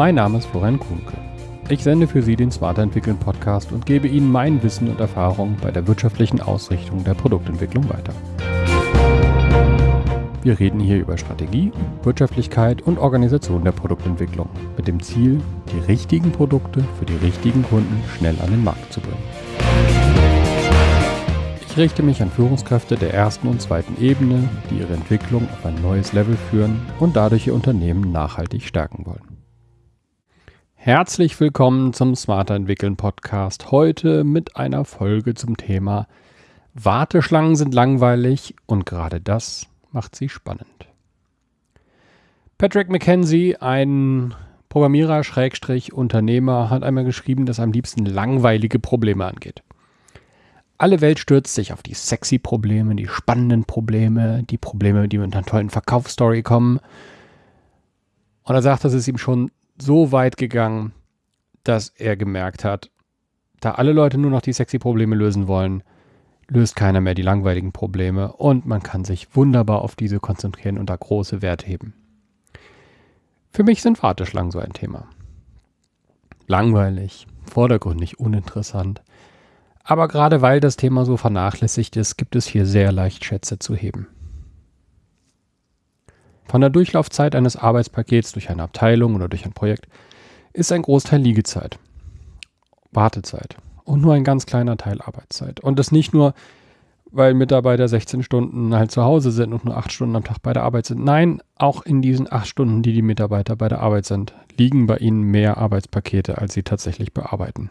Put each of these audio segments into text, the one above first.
Mein Name ist Florian Kuhnke. Ich sende für Sie den Smarter Entwickeln Podcast und gebe Ihnen mein Wissen und Erfahrung bei der wirtschaftlichen Ausrichtung der Produktentwicklung weiter. Wir reden hier über Strategie, Wirtschaftlichkeit und Organisation der Produktentwicklung mit dem Ziel, die richtigen Produkte für die richtigen Kunden schnell an den Markt zu bringen. Ich richte mich an Führungskräfte der ersten und zweiten Ebene, die ihre Entwicklung auf ein neues Level führen und dadurch ihr Unternehmen nachhaltig stärken wollen. Herzlich willkommen zum Smarter Entwickeln Podcast. Heute mit einer Folge zum Thema Warteschlangen sind langweilig und gerade das macht sie spannend. Patrick McKenzie, ein Programmierer, Schrägstrich, Unternehmer, hat einmal geschrieben, dass er am liebsten langweilige Probleme angeht. Alle Welt stürzt sich auf die sexy Probleme, die spannenden Probleme, die Probleme, die mit einer tollen Verkaufsstory kommen. Und er sagt, das ist ihm schon so weit gegangen, dass er gemerkt hat, da alle Leute nur noch die sexy Probleme lösen wollen, löst keiner mehr die langweiligen Probleme und man kann sich wunderbar auf diese konzentrieren und da große Wert heben. Für mich sind Warteschlangen so ein Thema. Langweilig, vordergründig uninteressant. Aber gerade weil das Thema so vernachlässigt ist, gibt es hier sehr leicht Schätze zu heben. Von der Durchlaufzeit eines Arbeitspakets durch eine Abteilung oder durch ein Projekt ist ein Großteil Liegezeit, Wartezeit und nur ein ganz kleiner Teil Arbeitszeit. Und das nicht nur, weil Mitarbeiter 16 Stunden halt zu Hause sind und nur 8 Stunden am Tag bei der Arbeit sind. Nein, auch in diesen 8 Stunden, die die Mitarbeiter bei der Arbeit sind, liegen bei ihnen mehr Arbeitspakete, als sie tatsächlich bearbeiten.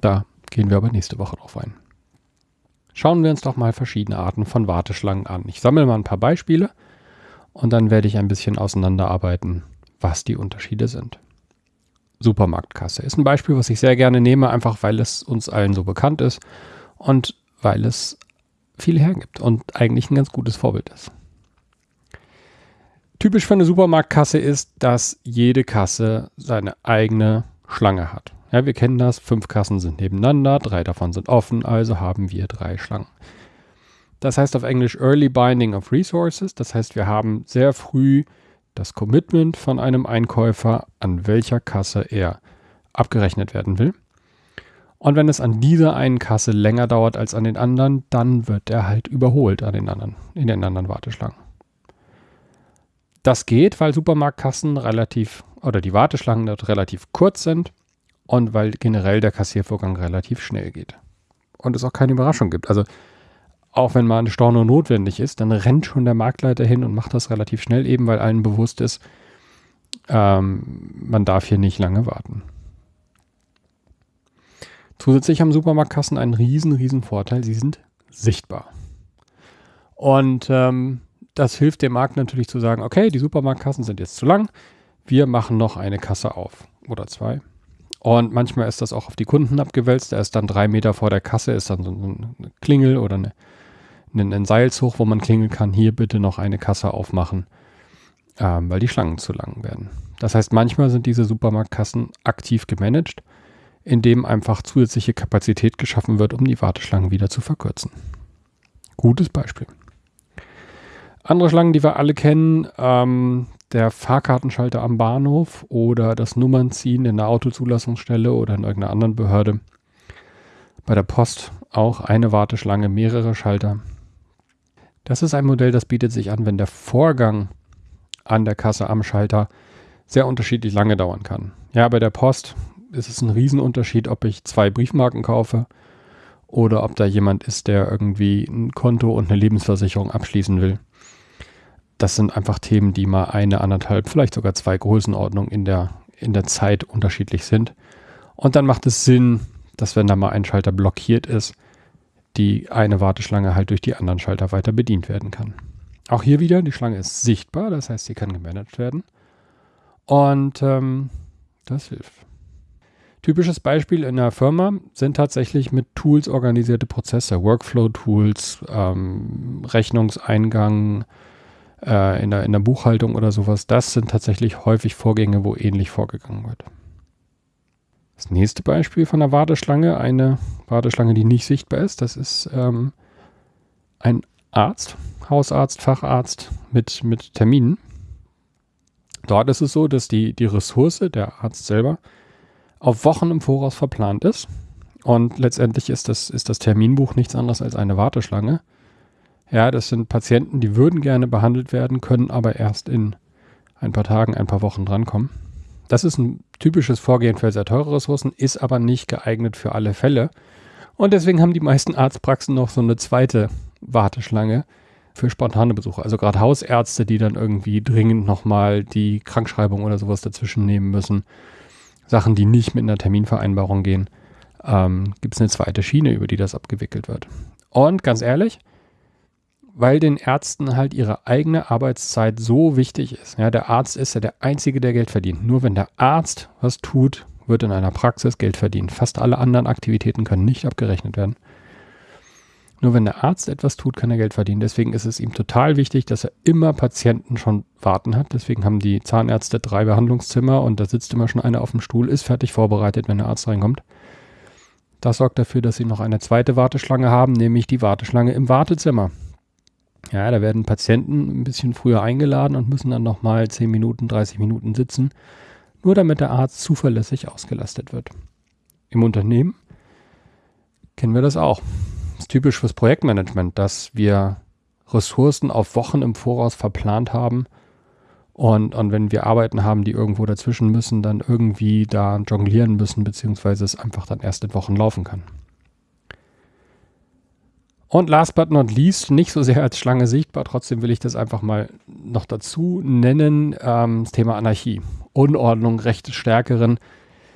Da gehen wir aber nächste Woche drauf ein. Schauen wir uns doch mal verschiedene Arten von Warteschlangen an. Ich sammle mal ein paar Beispiele und dann werde ich ein bisschen auseinanderarbeiten, was die Unterschiede sind. Supermarktkasse ist ein Beispiel, was ich sehr gerne nehme, einfach weil es uns allen so bekannt ist und weil es viel hergibt und eigentlich ein ganz gutes Vorbild ist. Typisch für eine Supermarktkasse ist, dass jede Kasse seine eigene Schlange hat. Ja, wir kennen das, fünf Kassen sind nebeneinander, drei davon sind offen, also haben wir drei Schlangen. Das heißt auf Englisch Early Binding of Resources. Das heißt, wir haben sehr früh das Commitment von einem Einkäufer, an welcher Kasse er abgerechnet werden will. Und wenn es an dieser einen Kasse länger dauert als an den anderen, dann wird er halt überholt an den anderen, in den anderen Warteschlangen. Das geht, weil Supermarktkassen relativ oder die Warteschlangen dort relativ kurz sind und weil generell der Kassiervorgang relativ schnell geht. Und es auch keine Überraschung gibt. Also auch wenn mal ein Storno notwendig ist, dann rennt schon der Marktleiter hin und macht das relativ schnell, eben weil allen bewusst ist, ähm, man darf hier nicht lange warten. Zusätzlich haben Supermarktkassen einen riesen, riesen Vorteil, sie sind sichtbar. Und ähm, das hilft dem Markt natürlich zu sagen, okay, die Supermarktkassen sind jetzt zu lang, wir machen noch eine Kasse auf oder zwei. Und manchmal ist das auch auf die Kunden abgewälzt. Er ist dann drei Meter vor der Kasse, ist dann so eine Klingel oder eine, einen Seilzug, wo man klingeln kann, hier bitte noch eine Kasse aufmachen, ähm, weil die Schlangen zu lang werden. Das heißt, manchmal sind diese Supermarktkassen aktiv gemanagt, indem einfach zusätzliche Kapazität geschaffen wird, um die Warteschlangen wieder zu verkürzen. Gutes Beispiel. Andere Schlangen, die wir alle kennen, ähm, der Fahrkartenschalter am Bahnhof oder das Nummernziehen in der Autozulassungsstelle oder in irgendeiner anderen Behörde. Bei der Post auch eine Warteschlange, mehrere Schalter. Das ist ein Modell, das bietet sich an, wenn der Vorgang an der Kasse am Schalter sehr unterschiedlich lange dauern kann. Ja, bei der Post ist es ein Riesenunterschied, ob ich zwei Briefmarken kaufe oder ob da jemand ist, der irgendwie ein Konto und eine Lebensversicherung abschließen will. Das sind einfach Themen, die mal eine, anderthalb, vielleicht sogar zwei Größenordnungen in der, in der Zeit unterschiedlich sind. Und dann macht es Sinn, dass wenn da mal ein Schalter blockiert ist, die eine Warteschlange halt durch die anderen Schalter weiter bedient werden kann. Auch hier wieder, die Schlange ist sichtbar, das heißt, sie kann gemanagt werden. Und ähm, das hilft. Typisches Beispiel in der Firma sind tatsächlich mit Tools organisierte Prozesse, Workflow-Tools, ähm, Rechnungseingang äh, in, der, in der Buchhaltung oder sowas. Das sind tatsächlich häufig Vorgänge, wo ähnlich vorgegangen wird. Das nächste Beispiel von der Warteschlange, eine Warteschlange, die nicht sichtbar ist, das ist ähm, ein Arzt, Hausarzt, Facharzt mit, mit Terminen. Dort ist es so, dass die, die Ressource, der Arzt selber, auf Wochen im Voraus verplant ist. Und letztendlich ist das, ist das Terminbuch nichts anderes als eine Warteschlange. Ja, das sind Patienten, die würden gerne behandelt werden, können aber erst in ein paar Tagen, ein paar Wochen drankommen. Das ist ein typisches Vorgehen für sehr teure Ressourcen, ist aber nicht geeignet für alle Fälle. Und deswegen haben die meisten Arztpraxen noch so eine zweite Warteschlange für spontane Besuche. Also gerade Hausärzte, die dann irgendwie dringend nochmal die Krankschreibung oder sowas dazwischen nehmen müssen. Sachen, die nicht mit einer Terminvereinbarung gehen, ähm, gibt es eine zweite Schiene, über die das abgewickelt wird. Und ganz ehrlich, weil den Ärzten halt ihre eigene Arbeitszeit so wichtig ist. Ja, der Arzt ist ja der Einzige, der Geld verdient. Nur wenn der Arzt was tut, wird in einer Praxis Geld verdient. Fast alle anderen Aktivitäten können nicht abgerechnet werden. Nur wenn der Arzt etwas tut, kann er Geld verdienen. Deswegen ist es ihm total wichtig, dass er immer Patienten schon warten hat. Deswegen haben die Zahnärzte drei Behandlungszimmer und da sitzt immer schon einer auf dem Stuhl, ist fertig vorbereitet, wenn der Arzt reinkommt. Das sorgt dafür, dass sie noch eine zweite Warteschlange haben, nämlich die Warteschlange im Wartezimmer. Ja, da werden Patienten ein bisschen früher eingeladen und müssen dann nochmal 10 Minuten, 30 Minuten sitzen, nur damit der Arzt zuverlässig ausgelastet wird. Im Unternehmen kennen wir das auch. Das ist typisch fürs Projektmanagement, dass wir Ressourcen auf Wochen im Voraus verplant haben und, und wenn wir Arbeiten haben, die irgendwo dazwischen müssen, dann irgendwie da jonglieren müssen, beziehungsweise es einfach dann erst in Wochen laufen kann. Und last but not least, nicht so sehr als Schlange sichtbar, trotzdem will ich das einfach mal noch dazu nennen, ähm, das Thema Anarchie. Unordnung, Rechte Stärkeren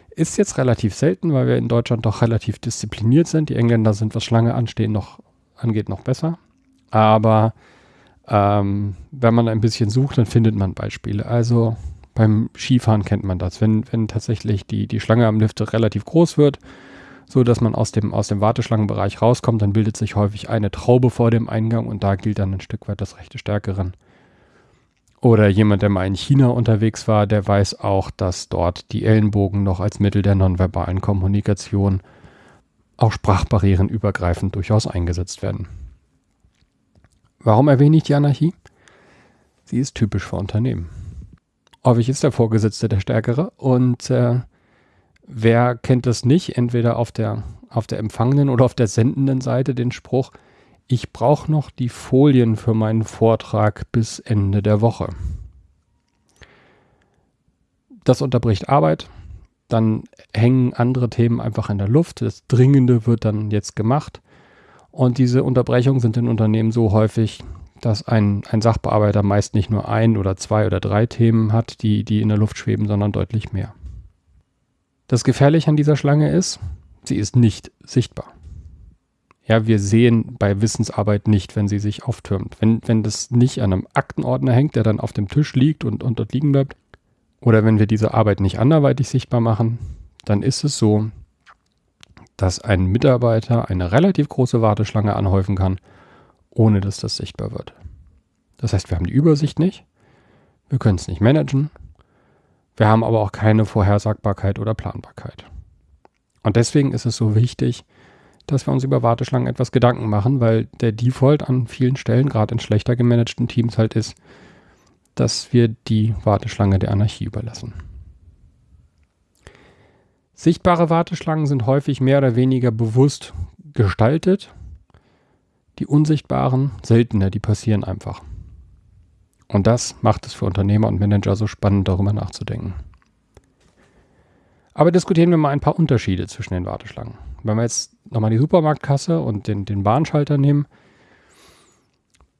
ist jetzt relativ selten, weil wir in Deutschland doch relativ diszipliniert sind. Die Engländer sind, was Schlange anstehen, noch, angeht, noch besser. Aber ähm, wenn man ein bisschen sucht, dann findet man Beispiele. Also beim Skifahren kennt man das. Wenn, wenn tatsächlich die, die Schlange am Lift relativ groß wird, so dass man aus dem, aus dem Warteschlangenbereich rauskommt, dann bildet sich häufig eine Traube vor dem Eingang und da gilt dann ein Stück weit das rechte Stärkeren. Oder jemand, der mal in China unterwegs war, der weiß auch, dass dort die Ellenbogen noch als Mittel der nonverbalen Kommunikation auch Sprachbarrieren übergreifend durchaus eingesetzt werden. Warum erwähne ich die Anarchie? Sie ist typisch für Unternehmen. Häufig ist der Vorgesetzte der Stärkere und äh, Wer kennt das nicht? Entweder auf der, auf der empfangenen oder auf der sendenden Seite den Spruch, ich brauche noch die Folien für meinen Vortrag bis Ende der Woche. Das unterbricht Arbeit, dann hängen andere Themen einfach in der Luft, das Dringende wird dann jetzt gemacht und diese Unterbrechungen sind in Unternehmen so häufig, dass ein, ein Sachbearbeiter meist nicht nur ein oder zwei oder drei Themen hat, die, die in der Luft schweben, sondern deutlich mehr. Das Gefährliche an dieser Schlange ist, sie ist nicht sichtbar. Ja, wir sehen bei Wissensarbeit nicht, wenn sie sich auftürmt. Wenn, wenn das nicht an einem Aktenordner hängt, der dann auf dem Tisch liegt und, und dort liegen bleibt, oder wenn wir diese Arbeit nicht anderweitig sichtbar machen, dann ist es so, dass ein Mitarbeiter eine relativ große Warteschlange anhäufen kann, ohne dass das sichtbar wird. Das heißt, wir haben die Übersicht nicht, wir können es nicht managen, wir haben aber auch keine Vorhersagbarkeit oder Planbarkeit. Und deswegen ist es so wichtig, dass wir uns über Warteschlangen etwas Gedanken machen, weil der Default an vielen Stellen, gerade in schlechter gemanagten Teams halt ist, dass wir die Warteschlange der Anarchie überlassen. Sichtbare Warteschlangen sind häufig mehr oder weniger bewusst gestaltet. Die unsichtbaren seltener, die passieren einfach. Und das macht es für Unternehmer und Manager so spannend, darüber nachzudenken. Aber diskutieren wir mal ein paar Unterschiede zwischen den Warteschlangen. Wenn wir jetzt nochmal die Supermarktkasse und den, den Bahnschalter nehmen,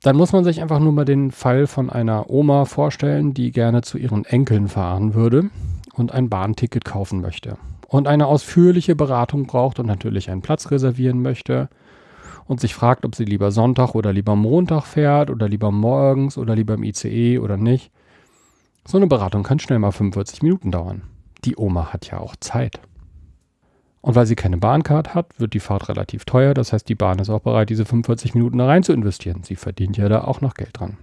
dann muss man sich einfach nur mal den Fall von einer Oma vorstellen, die gerne zu ihren Enkeln fahren würde und ein Bahnticket kaufen möchte und eine ausführliche Beratung braucht und natürlich einen Platz reservieren möchte und sich fragt, ob sie lieber Sonntag oder lieber Montag fährt oder lieber morgens oder lieber im ICE oder nicht. So eine Beratung kann schnell mal 45 Minuten dauern. Die Oma hat ja auch Zeit. Und weil sie keine Bahncard hat, wird die Fahrt relativ teuer. Das heißt, die Bahn ist auch bereit, diese 45 Minuten da rein zu investieren. Sie verdient ja da auch noch Geld dran.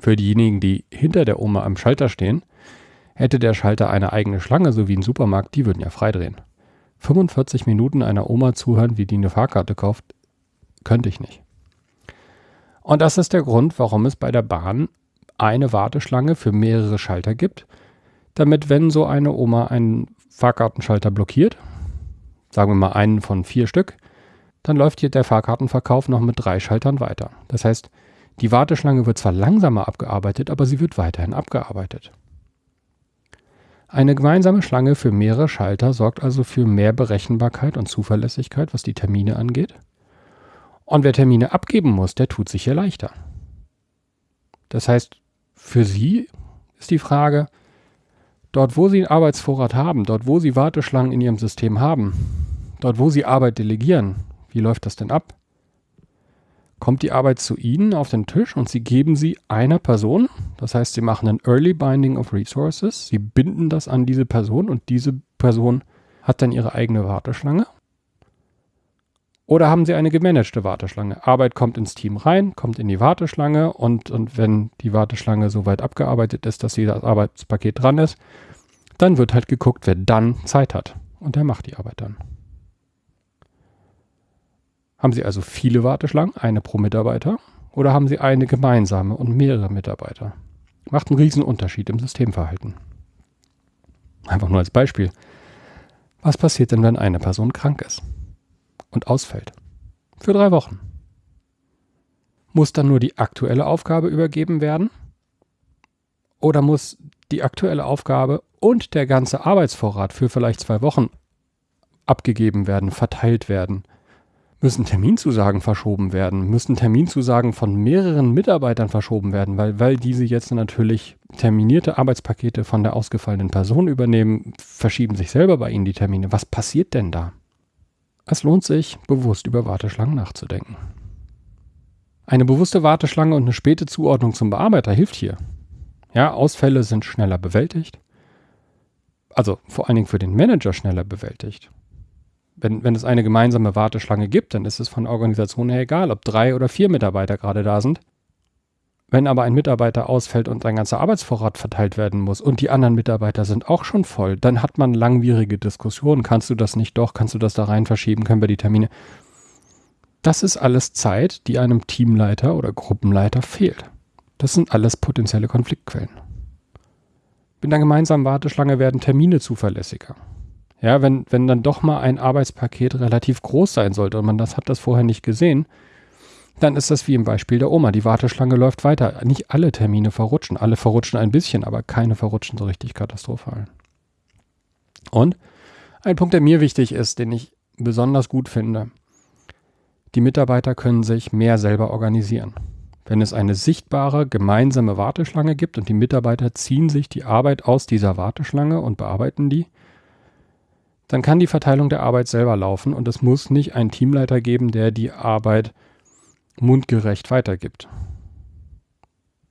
Für diejenigen, die hinter der Oma am Schalter stehen, hätte der Schalter eine eigene Schlange, so wie ein Supermarkt, die würden ja freidrehen. 45 Minuten einer Oma zuhören, wie die eine Fahrkarte kauft, könnte ich nicht. Und das ist der Grund, warum es bei der Bahn eine Warteschlange für mehrere Schalter gibt, damit, wenn so eine Oma einen Fahrkartenschalter blockiert, sagen wir mal einen von vier Stück, dann läuft hier der Fahrkartenverkauf noch mit drei Schaltern weiter. Das heißt, die Warteschlange wird zwar langsamer abgearbeitet, aber sie wird weiterhin abgearbeitet. Eine gemeinsame Schlange für mehrere Schalter sorgt also für mehr Berechenbarkeit und Zuverlässigkeit, was die Termine angeht. Und wer Termine abgeben muss, der tut sich hier leichter. Das heißt, für Sie ist die Frage, dort wo Sie einen Arbeitsvorrat haben, dort wo Sie Warteschlangen in Ihrem System haben, dort wo Sie Arbeit delegieren, wie läuft das denn ab? Kommt die Arbeit zu Ihnen auf den Tisch und Sie geben sie einer Person, das heißt, Sie machen ein Early Binding of Resources, Sie binden das an diese Person und diese Person hat dann ihre eigene Warteschlange oder haben Sie eine gemanagte Warteschlange? Arbeit kommt ins Team rein, kommt in die Warteschlange und, und wenn die Warteschlange so weit abgearbeitet ist, dass das Arbeitspaket dran ist, dann wird halt geguckt, wer dann Zeit hat. Und der macht die Arbeit dann. Haben Sie also viele Warteschlangen, eine pro Mitarbeiter, oder haben Sie eine gemeinsame und mehrere Mitarbeiter? Macht einen riesen Unterschied im Systemverhalten. Einfach nur als Beispiel. Was passiert denn, wenn eine Person krank ist? und ausfällt. Für drei Wochen. Muss dann nur die aktuelle Aufgabe übergeben werden? Oder muss die aktuelle Aufgabe und der ganze Arbeitsvorrat für vielleicht zwei Wochen abgegeben werden, verteilt werden? Müssen Terminzusagen verschoben werden? Müssen Terminzusagen von mehreren Mitarbeitern verschoben werden, weil, weil diese jetzt natürlich terminierte Arbeitspakete von der ausgefallenen Person übernehmen, verschieben sich selber bei ihnen die Termine. Was passiert denn da? Es lohnt sich, bewusst über Warteschlangen nachzudenken. Eine bewusste Warteschlange und eine späte Zuordnung zum Bearbeiter hilft hier. Ja, Ausfälle sind schneller bewältigt. Also vor allen Dingen für den Manager schneller bewältigt. Wenn, wenn es eine gemeinsame Warteschlange gibt, dann ist es von Organisationen her egal, ob drei oder vier Mitarbeiter gerade da sind. Wenn aber ein Mitarbeiter ausfällt und ein ganzer Arbeitsvorrat verteilt werden muss und die anderen Mitarbeiter sind auch schon voll, dann hat man langwierige Diskussionen. Kannst du das nicht doch? Kannst du das da rein verschieben? Können wir die Termine? Das ist alles Zeit, die einem Teamleiter oder Gruppenleiter fehlt. Das sind alles potenzielle Konfliktquellen. Mit einer gemeinsamen Warteschlange werden Termine zuverlässiger. Ja, wenn, wenn dann doch mal ein Arbeitspaket relativ groß sein sollte und man das hat das vorher nicht gesehen, dann ist das wie im Beispiel der Oma. Die Warteschlange läuft weiter. Nicht alle Termine verrutschen. Alle verrutschen ein bisschen, aber keine verrutschen so richtig katastrophal. Und ein Punkt, der mir wichtig ist, den ich besonders gut finde. Die Mitarbeiter können sich mehr selber organisieren. Wenn es eine sichtbare gemeinsame Warteschlange gibt und die Mitarbeiter ziehen sich die Arbeit aus dieser Warteschlange und bearbeiten die, dann kann die Verteilung der Arbeit selber laufen und es muss nicht einen Teamleiter geben, der die Arbeit mundgerecht weitergibt.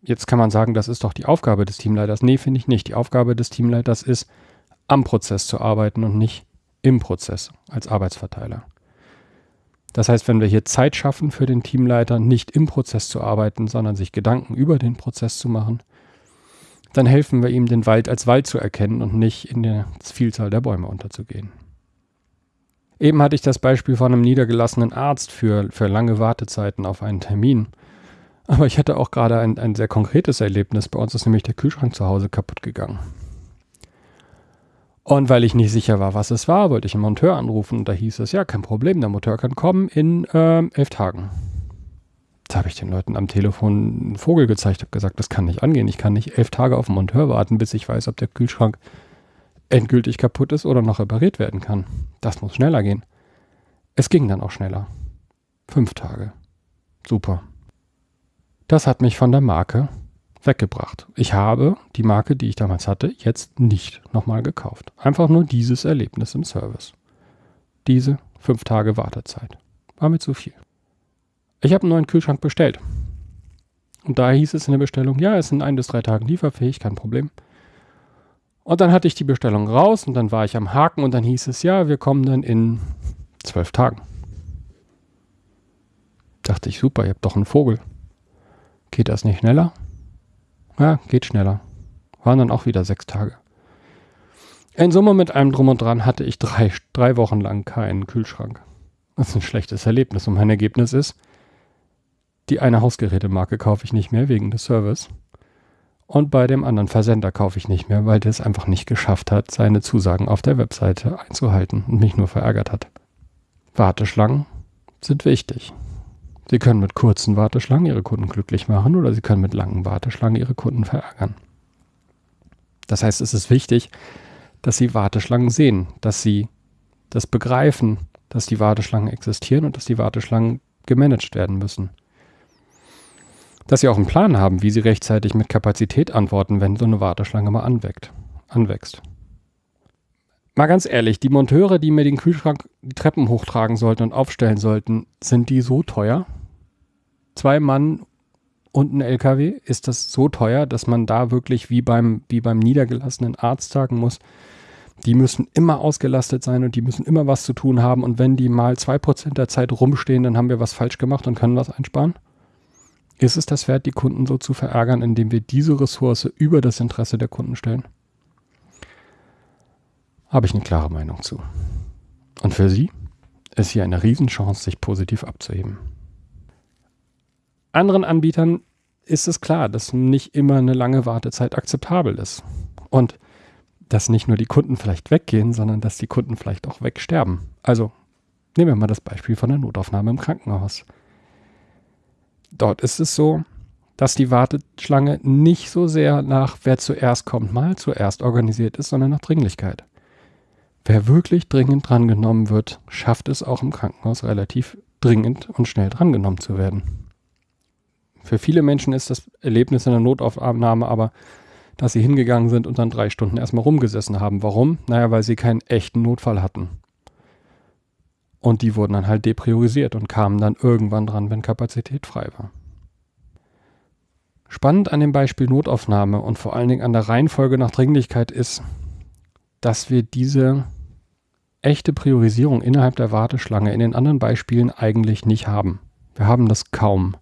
Jetzt kann man sagen, das ist doch die Aufgabe des Teamleiters. Nee, finde ich nicht. Die Aufgabe des Teamleiters ist, am Prozess zu arbeiten und nicht im Prozess als Arbeitsverteiler. Das heißt, wenn wir hier Zeit schaffen für den Teamleiter, nicht im Prozess zu arbeiten, sondern sich Gedanken über den Prozess zu machen, dann helfen wir ihm, den Wald als Wald zu erkennen und nicht in der Vielzahl der Bäume unterzugehen. Eben hatte ich das Beispiel von einem niedergelassenen Arzt für, für lange Wartezeiten auf einen Termin. Aber ich hatte auch gerade ein, ein sehr konkretes Erlebnis. Bei uns ist nämlich der Kühlschrank zu Hause kaputt gegangen. Und weil ich nicht sicher war, was es war, wollte ich einen Monteur anrufen und da hieß es, ja, kein Problem, der Monteur kann kommen in äh, elf Tagen. Da habe ich den Leuten am Telefon einen Vogel gezeigt, habe gesagt, das kann nicht angehen. Ich kann nicht elf Tage auf den Monteur warten, bis ich weiß, ob der Kühlschrank endgültig kaputt ist oder noch repariert werden kann. Das muss schneller gehen. Es ging dann auch schneller. Fünf Tage. Super. Das hat mich von der Marke weggebracht. Ich habe die Marke, die ich damals hatte, jetzt nicht nochmal gekauft. Einfach nur dieses Erlebnis im Service. Diese fünf Tage Wartezeit. War mir zu viel. Ich habe einen neuen Kühlschrank bestellt. Und da hieß es in der Bestellung, ja, es sind ein bis drei Tage lieferfähig, kein Problem. Und dann hatte ich die Bestellung raus und dann war ich am Haken und dann hieß es, ja, wir kommen dann in zwölf Tagen. Dachte ich, super, ihr habt doch einen Vogel. Geht das nicht schneller? Ja, geht schneller. Waren dann auch wieder sechs Tage. In Summe mit einem Drum und Dran hatte ich drei, drei Wochen lang keinen Kühlschrank. Das ist ein schlechtes Erlebnis und mein Ergebnis ist, die eine Hausgerätemarke kaufe ich nicht mehr wegen des Service. Und bei dem anderen Versender kaufe ich nicht mehr, weil der es einfach nicht geschafft hat, seine Zusagen auf der Webseite einzuhalten und mich nur verärgert hat. Warteschlangen sind wichtig. Sie können mit kurzen Warteschlangen Ihre Kunden glücklich machen oder Sie können mit langen Warteschlangen Ihre Kunden verärgern. Das heißt, es ist wichtig, dass Sie Warteschlangen sehen, dass Sie das begreifen, dass die Warteschlangen existieren und dass die Warteschlangen gemanagt werden müssen. Dass Sie auch einen Plan haben, wie Sie rechtzeitig mit Kapazität antworten, wenn so eine Warteschlange mal anwächst. anwächst. Mal ganz ehrlich, die Monteure, die mir den Kühlschrank die Treppen hochtragen sollten und aufstellen sollten, sind die so teuer? Zwei Mann und ein LKW, ist das so teuer, dass man da wirklich wie beim, wie beim niedergelassenen Arzt sagen muss, die müssen immer ausgelastet sein und die müssen immer was zu tun haben und wenn die mal zwei Prozent der Zeit rumstehen, dann haben wir was falsch gemacht und können was einsparen? Ist es das wert, die Kunden so zu verärgern, indem wir diese Ressource über das Interesse der Kunden stellen? habe ich eine klare Meinung zu. Und für Sie ist hier eine Riesenchance, sich positiv abzuheben. Anderen Anbietern ist es klar, dass nicht immer eine lange Wartezeit akzeptabel ist. Und dass nicht nur die Kunden vielleicht weggehen, sondern dass die Kunden vielleicht auch wegsterben. Also nehmen wir mal das Beispiel von der Notaufnahme im Krankenhaus. Dort ist es so, dass die Warteschlange nicht so sehr nach wer zuerst kommt, mal zuerst organisiert ist, sondern nach Dringlichkeit. Wer wirklich dringend drangenommen wird, schafft es auch im Krankenhaus relativ dringend und schnell drangenommen zu werden. Für viele Menschen ist das Erlebnis in der Notaufnahme aber, dass sie hingegangen sind und dann drei Stunden erstmal rumgesessen haben. Warum? Naja, weil sie keinen echten Notfall hatten. Und die wurden dann halt depriorisiert und kamen dann irgendwann dran, wenn Kapazität frei war. Spannend an dem Beispiel Notaufnahme und vor allen Dingen an der Reihenfolge nach Dringlichkeit ist, dass wir diese echte Priorisierung innerhalb der Warteschlange in den anderen Beispielen eigentlich nicht haben. Wir haben das kaum,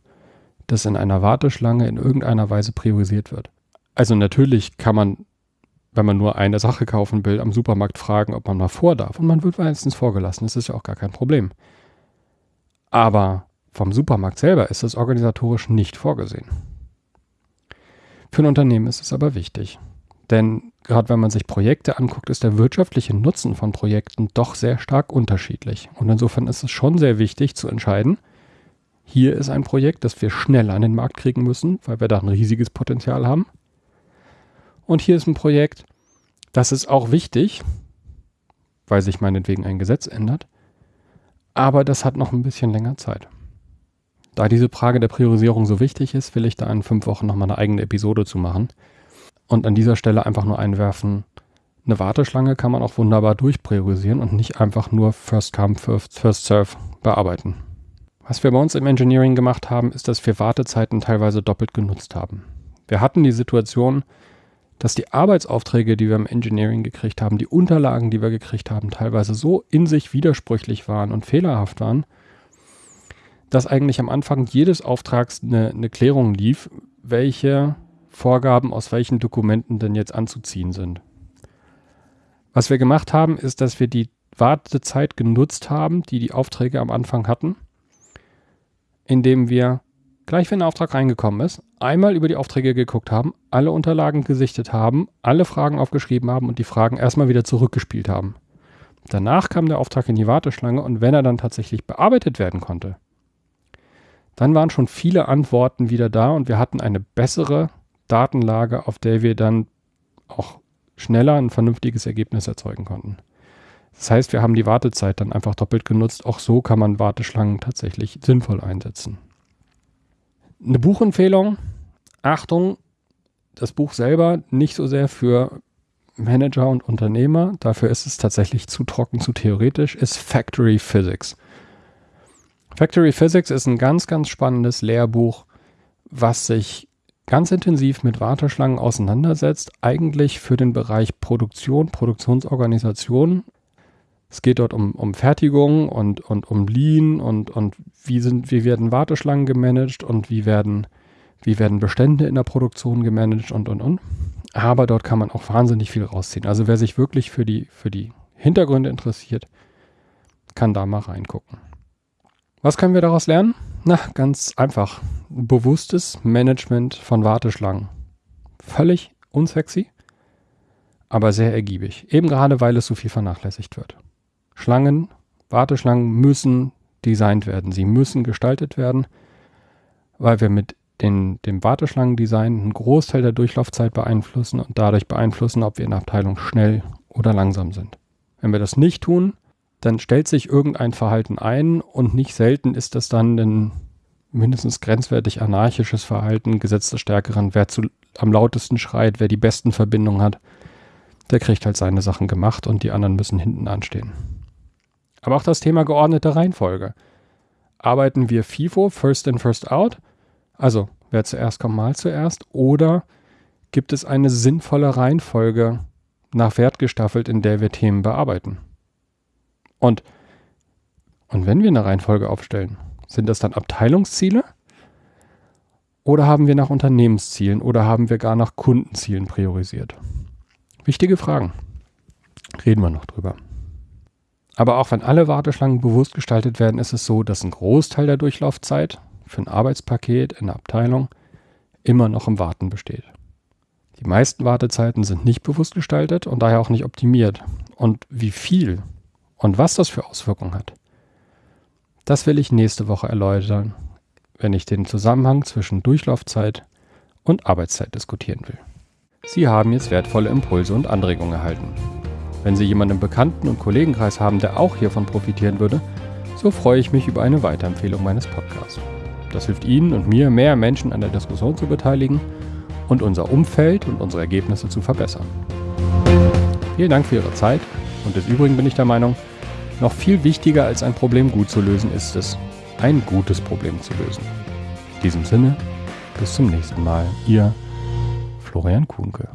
dass in einer Warteschlange in irgendeiner Weise priorisiert wird. Also natürlich kann man, wenn man nur eine Sache kaufen will, am Supermarkt fragen, ob man mal vor darf. Und man wird meistens vorgelassen. Das ist ja auch gar kein Problem. Aber vom Supermarkt selber ist es organisatorisch nicht vorgesehen. Für ein Unternehmen ist es aber wichtig. Denn gerade wenn man sich Projekte anguckt, ist der wirtschaftliche Nutzen von Projekten doch sehr stark unterschiedlich. Und insofern ist es schon sehr wichtig zu entscheiden, hier ist ein Projekt, das wir schnell an den Markt kriegen müssen, weil wir da ein riesiges Potenzial haben. Und hier ist ein Projekt, das ist auch wichtig, weil sich meinetwegen ein Gesetz ändert, aber das hat noch ein bisschen länger Zeit. Da diese Frage der Priorisierung so wichtig ist, will ich da in fünf Wochen nochmal eine eigene Episode zu machen. Und an dieser Stelle einfach nur einwerfen, eine Warteschlange kann man auch wunderbar durchpriorisieren und nicht einfach nur First Come, First, first Serve bearbeiten. Was wir bei uns im Engineering gemacht haben, ist, dass wir Wartezeiten teilweise doppelt genutzt haben. Wir hatten die Situation, dass die Arbeitsaufträge, die wir im Engineering gekriegt haben, die Unterlagen, die wir gekriegt haben, teilweise so in sich widersprüchlich waren und fehlerhaft waren, dass eigentlich am Anfang jedes Auftrags eine, eine Klärung lief, welche Vorgaben aus welchen Dokumenten denn jetzt anzuziehen sind. Was wir gemacht haben, ist, dass wir die Wartezeit genutzt haben, die die Aufträge am Anfang hatten, indem wir gleich, wenn ein Auftrag reingekommen ist, einmal über die Aufträge geguckt haben, alle Unterlagen gesichtet haben, alle Fragen aufgeschrieben haben und die Fragen erstmal wieder zurückgespielt haben. Danach kam der Auftrag in die Warteschlange und wenn er dann tatsächlich bearbeitet werden konnte, dann waren schon viele Antworten wieder da und wir hatten eine bessere Datenlage, auf der wir dann auch schneller ein vernünftiges Ergebnis erzeugen konnten. Das heißt, wir haben die Wartezeit dann einfach doppelt genutzt. Auch so kann man Warteschlangen tatsächlich sinnvoll einsetzen. Eine Buchempfehlung. Achtung, das Buch selber nicht so sehr für Manager und Unternehmer. Dafür ist es tatsächlich zu trocken, zu theoretisch, ist Factory Physics. Factory Physics ist ein ganz, ganz spannendes Lehrbuch, was sich ganz intensiv mit Warteschlangen auseinandersetzt, eigentlich für den Bereich Produktion, Produktionsorganisation. Es geht dort um, um Fertigung und, und um Lean und, und wie, sind, wie werden Warteschlangen gemanagt und wie werden, wie werden Bestände in der Produktion gemanagt und, und, und. Aber dort kann man auch wahnsinnig viel rausziehen. Also wer sich wirklich für die, für die Hintergründe interessiert, kann da mal reingucken. Was können wir daraus lernen? Na, ganz einfach. Bewusstes Management von Warteschlangen. Völlig unsexy, aber sehr ergiebig. Eben gerade, weil es so viel vernachlässigt wird. Schlangen, Warteschlangen müssen designt werden. Sie müssen gestaltet werden, weil wir mit den, dem Warteschlangendesign einen Großteil der Durchlaufzeit beeinflussen und dadurch beeinflussen, ob wir in der Abteilung schnell oder langsam sind. Wenn wir das nicht tun, dann stellt sich irgendein Verhalten ein und nicht selten ist das dann ein mindestens grenzwertig anarchisches Verhalten, Gesetz Stärkeren, wer zu, am lautesten schreit, wer die besten Verbindungen hat, der kriegt halt seine Sachen gemacht und die anderen müssen hinten anstehen. Aber auch das Thema geordnete Reihenfolge. Arbeiten wir FIFO, First in, First Out? Also, wer zuerst kommt, mal zuerst. Oder gibt es eine sinnvolle Reihenfolge nach Wert gestaffelt, in der wir Themen bearbeiten? Und, und wenn wir eine Reihenfolge aufstellen, sind das dann Abteilungsziele? Oder haben wir nach Unternehmenszielen oder haben wir gar nach Kundenzielen priorisiert? Wichtige Fragen. Reden wir noch drüber. Aber auch wenn alle Warteschlangen bewusst gestaltet werden, ist es so, dass ein Großteil der Durchlaufzeit für ein Arbeitspaket in der Abteilung immer noch im Warten besteht. Die meisten Wartezeiten sind nicht bewusst gestaltet und daher auch nicht optimiert. Und wie viel und was das für Auswirkungen hat, das will ich nächste Woche erläutern, wenn ich den Zusammenhang zwischen Durchlaufzeit und Arbeitszeit diskutieren will. Sie haben jetzt wertvolle Impulse und Anregungen erhalten. Wenn Sie jemanden im Bekannten- und Kollegenkreis haben, der auch hiervon profitieren würde, so freue ich mich über eine Weiterempfehlung meines Podcasts. Das hilft Ihnen und mir, mehr Menschen an der Diskussion zu beteiligen und unser Umfeld und unsere Ergebnisse zu verbessern. Vielen Dank für Ihre Zeit und des Übrigen bin ich der Meinung, noch viel wichtiger als ein Problem gut zu lösen ist es, ein gutes Problem zu lösen. In diesem Sinne, bis zum nächsten Mal, Ihr Florian Kuhnke.